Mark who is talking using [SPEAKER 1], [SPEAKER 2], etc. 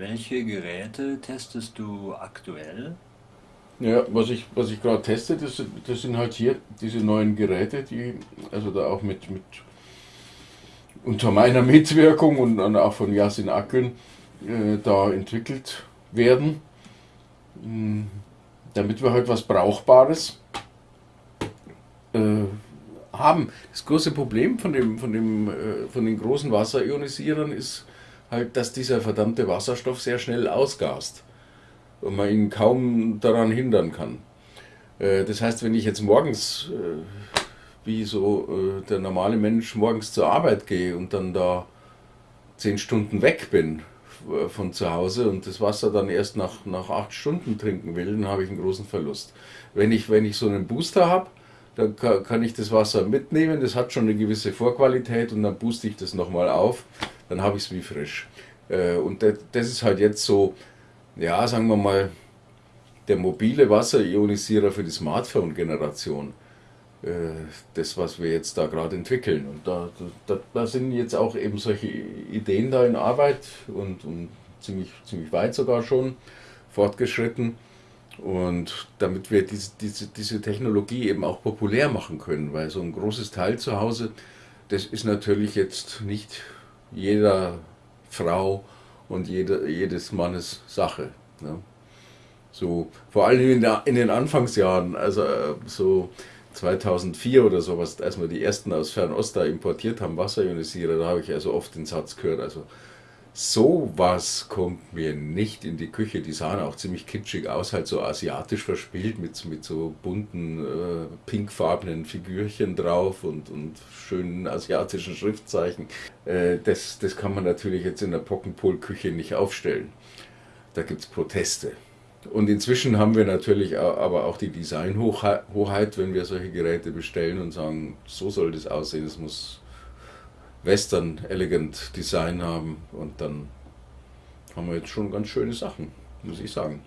[SPEAKER 1] Welche Geräte testest du aktuell?
[SPEAKER 2] Ja, was ich, was ich gerade teste, das, das sind halt hier diese neuen Geräte, die also da auch mit, mit unter meiner Mitwirkung und dann auch von Yasin Akgün äh, da entwickelt werden, mh, damit wir halt was Brauchbares äh, haben. Das große Problem von, dem, von, dem, äh, von den großen Wasserionisierern ist halt, dass dieser verdammte Wasserstoff sehr schnell ausgast und man ihn kaum daran hindern kann. Äh, das heißt, wenn ich jetzt morgens, äh, wie so äh, der normale Mensch, morgens zur Arbeit gehe und dann da zehn Stunden weg bin von zu Hause und das Wasser dann erst nach, nach acht Stunden trinken will, dann habe ich einen großen Verlust. Wenn ich, wenn ich so einen Booster habe, dann kann ich das Wasser mitnehmen, das hat schon eine gewisse Vorqualität und dann booste ich das nochmal auf, dann habe ich es wie frisch. Und das ist halt jetzt so, ja, sagen wir mal, der mobile Wasserionisierer für die Smartphone-Generation. Äh, das, was wir jetzt da gerade entwickeln. Und da, da, da, sind jetzt auch eben solche Ideen da in Arbeit und, und ziemlich, ziemlich weit sogar schon fortgeschritten. Und damit wir diese, diese, diese Technologie eben auch populär machen können, weil so ein großes Teil zu Hause, das ist natürlich jetzt nicht jeder Frau und jede, jedes Mannes Sache. Ne? So, vor allem in, der, in, den Anfangsjahren, also äh, so 2004 oder sowas, als wir die ersten aus Fernost da importiert haben, Wasserionisierer, da habe ich also oft den Satz gehört, also sowas kommt mir nicht in die Küche. Die sahen auch ziemlich kitschig aus, halt so asiatisch verspielt mit, mit so bunten, äh, pinkfarbenen Figürchen drauf und, und schönen asiatischen Schriftzeichen. Äh, das, das kann man natürlich jetzt in der Pockenpol-Küche nicht aufstellen. Da gibt es Proteste. Und inzwischen haben wir natürlich aber auch die Designhochheit, wenn wir solche Geräte bestellen und sagen, so soll das aussehen, es muss Western Elegant Design haben und dann haben wir jetzt schon ganz schöne Sachen, muss ich sagen.